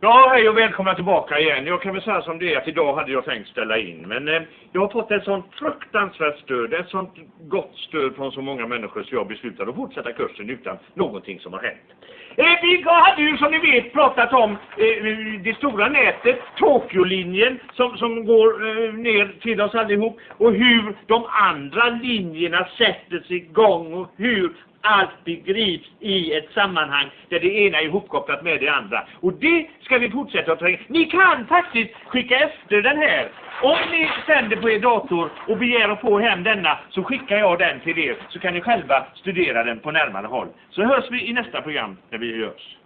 Ja, hej och välkomna tillbaka igen. Jag kan väl säga som det är att idag hade jag tänkt ställa in. Men eh, jag har fått ett sånt fruktansvärt stöd, ett sånt gott stöd från så många människor så jag beslutade att fortsätta kursen utan någonting som har hänt. Eh, vi hade ju som ni vet pratat om eh, det stora nätet, Tokyo-linjen som, som går eh, ner till oss allihop och hur de andra linjerna sätter sig igång och hur allt begrips i ett sammanhang där det ena är ihopkopplat med det andra. Och det ska vi fortsätta att tränga. Ni kan faktiskt skicka efter den här. Om ni sänder på er dator och begär att få hem denna så skickar jag den till er så kan ni själva studera den på närmare håll. Så hörs vi i nästa program när vi görs.